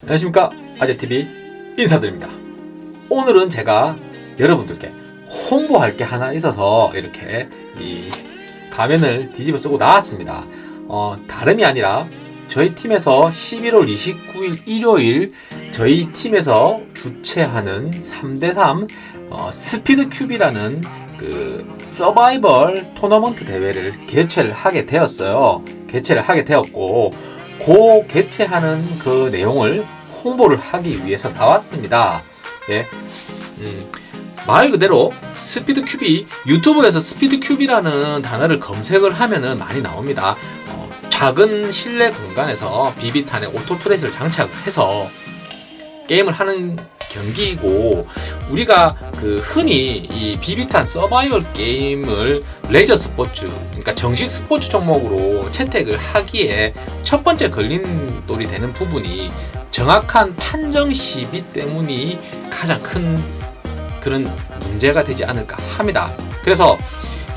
안녕하십니까? 아재TV 인사드립니다. 오늘은 제가 여러분들께 홍보할 게 하나 있어서 이렇게 이 가면을 뒤집어 쓰고 나왔습니다. 어, 다름이 아니라 저희 팀에서 11월 29일 일요일 저희 팀에서 주최하는 3대3 어, 스피드 큐비라는 그 서바이벌 토너먼트 대회를 개최를 하게 되었어요. 개최를 하게 되었고 그 개최하는 그 내용을 홍보를 하기 위해서 나왔습니다. 예. 음, 말 그대로 Speed QB 유튜브에서 Speed QB라는 단어를 검색을 하면은 많이 나옵니다. 어, 작은 실내 공간에서 비비탄에 auto tracer를 장착해서 게임을 하는 경기이고 우리가 그 흔히 이 비비탄 서바이벌 게임을 레저 스포츠 그러니까 정식 스포츠 종목으로 채택을 하기에 첫 번째 걸림돌이 되는 부분이 정확한 판정 시비 때문이 가장 큰 그런 문제가 되지 않을까 합니다. 그래서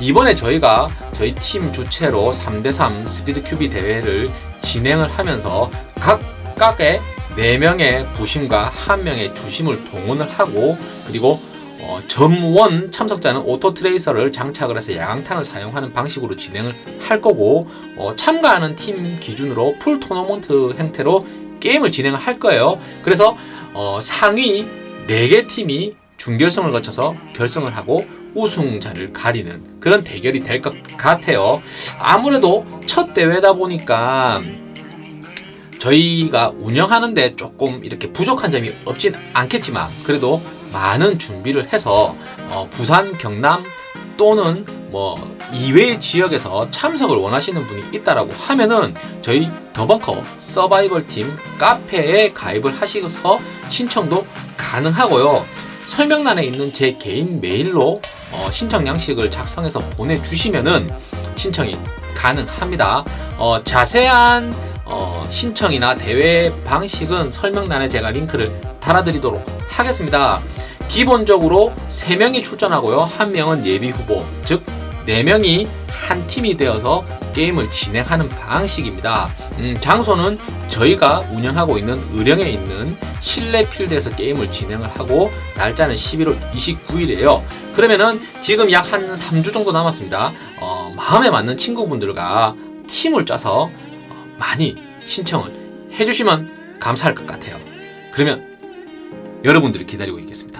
이번에 저희가 저희 팀 주최로 3대3 스피드 큐비 대회를 진행을 하면서 각각의 4명의 부심과 1명의 주심을 동원을 하고 그리고 어, 전원 참석자는 auto tracer를 장착을 해서 야광탄을 사용하는 방식으로 진행을 할 거고 어, 참가하는 팀 기준으로 full 토너먼트 형태로 게임을 진행을 할 거예요. 그래서 어, 상위 4개 팀이 준결승을 거쳐서 결승을 하고 우승자를 가리는 그런 대결이 될 것 같아요. 아무래도 첫 대회다 보니까 저희가 운영하는데 조금 이렇게 부족한 점이 없진 않겠지만 그래도 많은 준비를 해서 어, 부산, 경남 또는 뭐 이외의 지역에서 참석을 원하시는 분이 있다라고 하면은 저희 더벙커 서바이벌 팀 카페에 가입을 하셔서 신청도 가능하고요. 설명란에 있는 제 개인 메일로 어, 신청 양식을 작성해서 보내주시면은 신청이 가능합니다. 어, 자세한 어, 신청이나 대회 방식은 설명란에 제가 링크를 달아드리도록 하겠습니다. 기본적으로 3명이 출전하고요. 1명은 예비 후보, 즉 4명이 한 팀이 되어서 게임을 진행하는 방식입니다. 음, 장소는 저희가 운영하고 있는 의령에 있는 실내 필드에서 게임을 진행을 하고 날짜는 11월 29일이에요. 그러면은 지금 약 한 3주 정도 남았습니다. 어, 마음에 맞는 친구분들과 팀을 짜서 어, 많이 신청을 해주시면 감사할 것 같아요. 그러면 여러분들이 기다리고 있겠습니다.